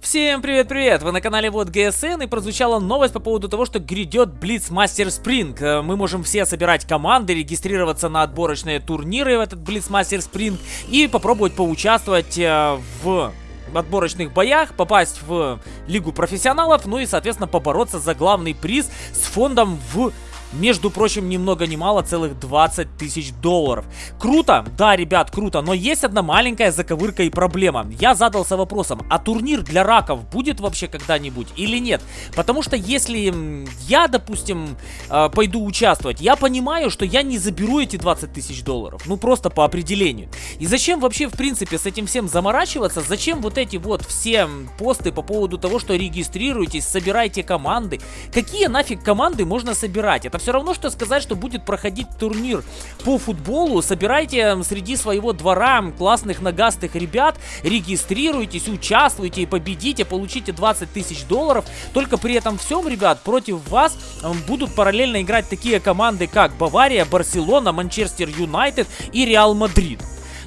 Всем привет-привет! Вы на канале Вот ГСН и прозвучала новость по поводу того, что грядет Blitzmaster Spring. Э, мы можем все собирать команды, регистрироваться на отборочные турниры в этот Blitzmaster Spring и попробовать поучаствовать э, в отборочных боях, попасть в Лигу профессионалов, ну и, соответственно, побороться за главный приз с фондом в между прочим, ни много ни мало, целых 20 тысяч долларов. Круто? Да, ребят, круто, но есть одна маленькая заковырка и проблема. Я задался вопросом, а турнир для раков будет вообще когда-нибудь или нет? Потому что если я, допустим, э, пойду участвовать, я понимаю, что я не заберу эти 20 тысяч долларов. Ну, просто по определению. И зачем вообще, в принципе, с этим всем заморачиваться? Зачем вот эти вот все посты по поводу того, что регистрируйтесь, собирайте команды? Какие нафиг команды можно собирать? Это все равно, что сказать, что будет проходить турнир по футболу. Собирайте среди своего двора классных нагастых ребят, регистрируйтесь, участвуйте и победите, получите 20 тысяч долларов. Только при этом всем, ребят, против вас будут параллельно играть такие команды, как Бавария, Барселона, Манчестер Юнайтед и Реал Мадрид.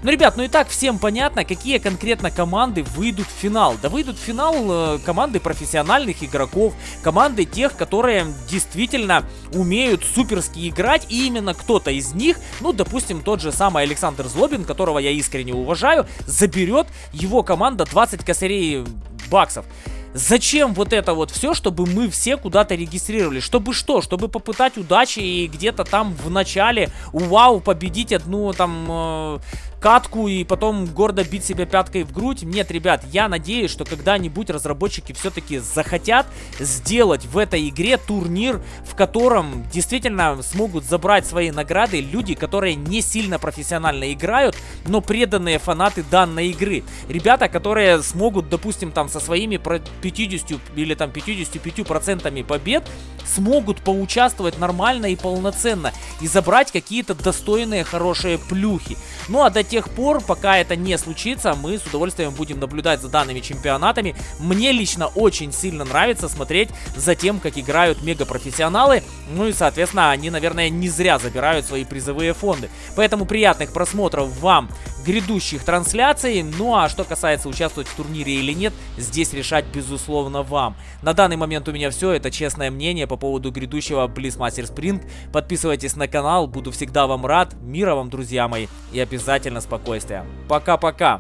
Ну, ребят, ну и так всем понятно, какие конкретно команды выйдут в финал. Да выйдут в финал э, команды профессиональных игроков, команды тех, которые действительно умеют суперски играть, и именно кто-то из них, ну, допустим, тот же самый Александр Злобин, которого я искренне уважаю, заберет его команда 20 косарей баксов. Зачем вот это вот все, чтобы мы все куда-то регистрировали? Чтобы что? Чтобы попытать удачи и где-то там в начале, вау, победить одну там э, катку и потом гордо бить себя пяткой в грудь. Нет, ребят, я надеюсь, что когда-нибудь разработчики все-таки захотят сделать в этой игре турнир, в котором действительно смогут забрать свои награды люди, которые не сильно профессионально играют, но преданные фанаты данной игры. Ребята, которые смогут, допустим, там со своими 50 или там 55 процентами побед, смогут поучаствовать нормально и полноценно и забрать какие-то достойные хорошие плюхи. Ну а до тех пор, пока это не случится, мы с удовольствием будем наблюдать за данными чемпионатами. Мне лично очень сильно нравится смотреть за тем, как играют мегапрофессионалы. Ну и, соответственно, они, наверное, не зря забирают свои призовые фонды. Поэтому приятных просмотров вам грядущих трансляций. Ну а что касается участвовать в турнире или нет, здесь решать безусловно вам. На данный момент у меня все, это честное мнение по поводу грядущего Blitzmaster Spring. Подписывайтесь на канал, буду всегда вам рад. Мира вам, друзья мои, и обязательно спокойствия. Пока-пока.